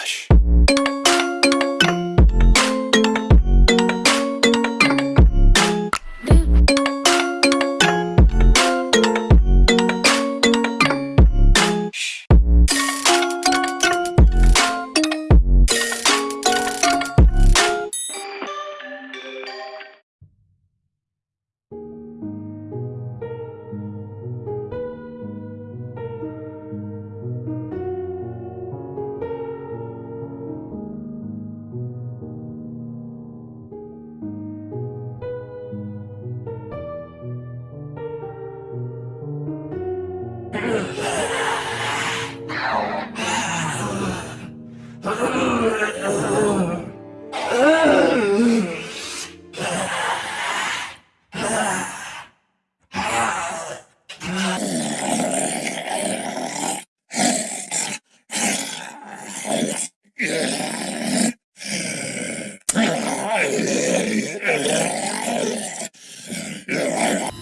Relaxa.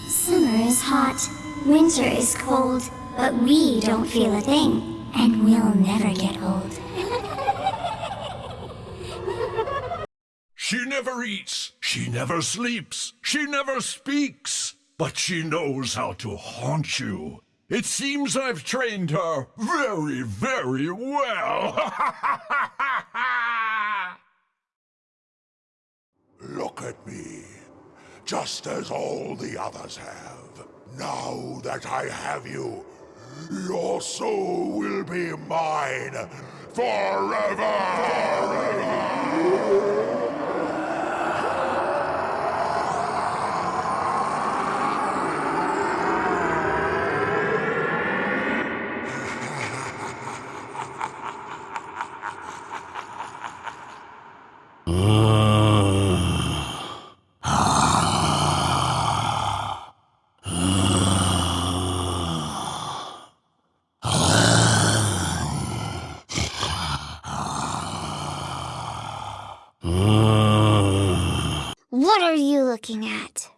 Summer is hot, winter is cold, but we don't feel a thing, and we'll never get old. She never eats, she never sleeps, she never speaks, but she knows how to haunt you. It seems I've trained her very, very well. Look at me, just as all the others have. Now that I have you, your soul will be mine forever! What are you looking at?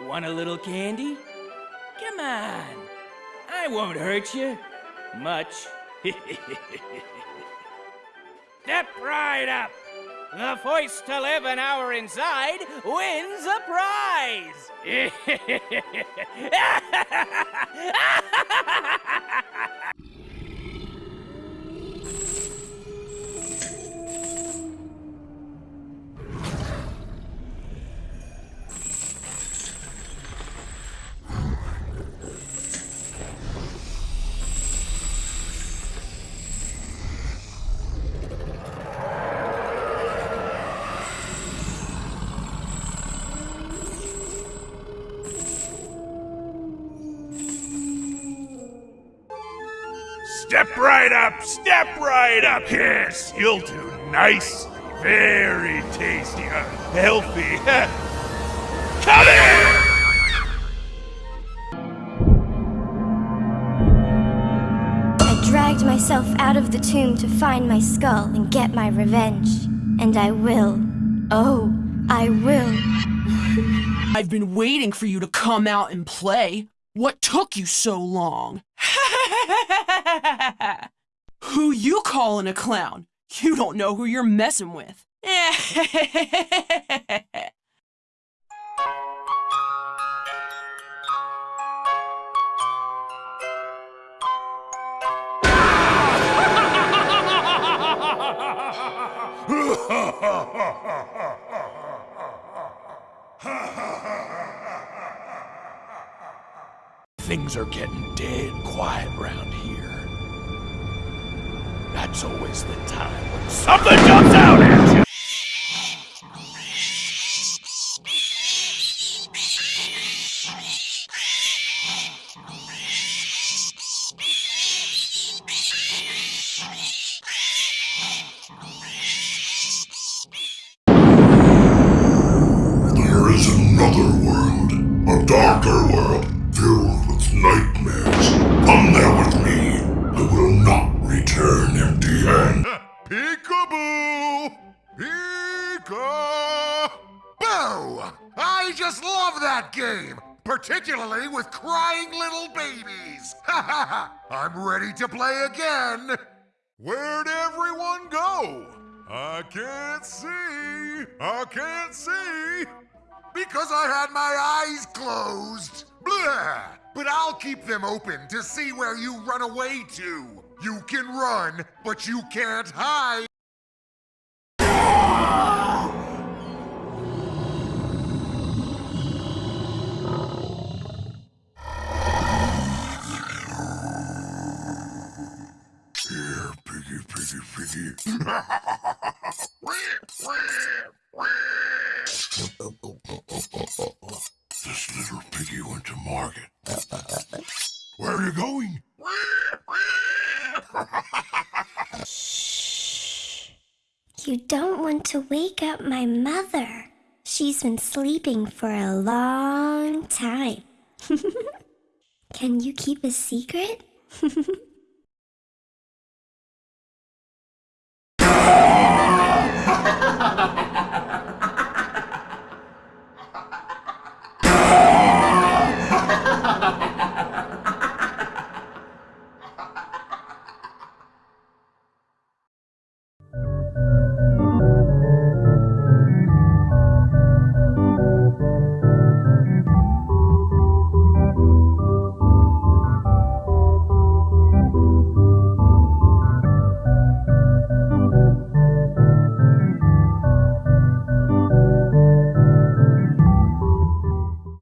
Want a little candy? Come on. I won't hurt you. Much. Step right up. The first to live an hour inside wins a prize. step right up, step right up. Yes, you'll do nicely. Very tasty, uh, healthy. Come here! I dragged myself out of the tomb to find my skull and get my revenge. And I will. Oh, I will. I've been waiting for you to come out and play. What took you so long? who you calling a clown? You don't know who you're messing with. Things are getting dead quiet round here. That's always the time when something that game, particularly with crying little babies. Ha ha ha! I'm ready to play again. Where'd everyone go? I can't see. I can't see. Because I had my eyes closed. Blah! But I'll keep them open to see where you run away to. You can run, but you can't hide. This little piggy went to market. Where are you going? You don't want to wake up my mother. She's been sleeping for a long time. Can you keep a secret?